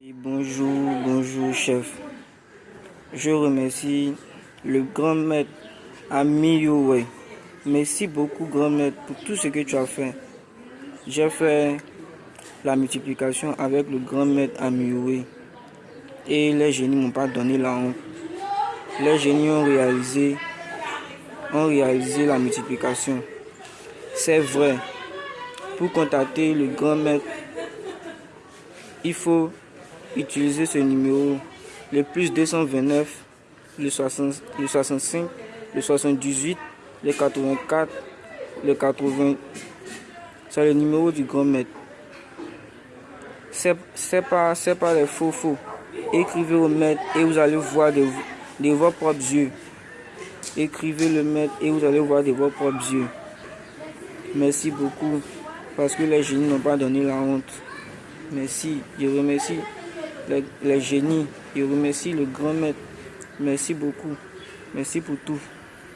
bonjour, bonjour chef. Je remercie le grand maître Ami Merci beaucoup grand maître pour tout ce que tu as fait. J'ai fait la multiplication avec le grand maître Ami Et les génies m'ont pas donné la honte. Les génies ont réalisé, ont réalisé la multiplication. C'est vrai. Pour contacter le grand maître, il faut utiliser ce numéro, le plus 229, le, 65, le 78, le 84, le 80. C'est le numéro du grand maître. C'est pas, pas les faux faux. Écrivez au maître et vous allez voir de, de vos propres yeux. Écrivez le maître et vous allez voir de vos propres yeux. Merci beaucoup parce que les génies n'ont pas donné la honte. Merci, je remercie les, génies. Je remercie le grand maître. Merci beaucoup. Merci pour tout.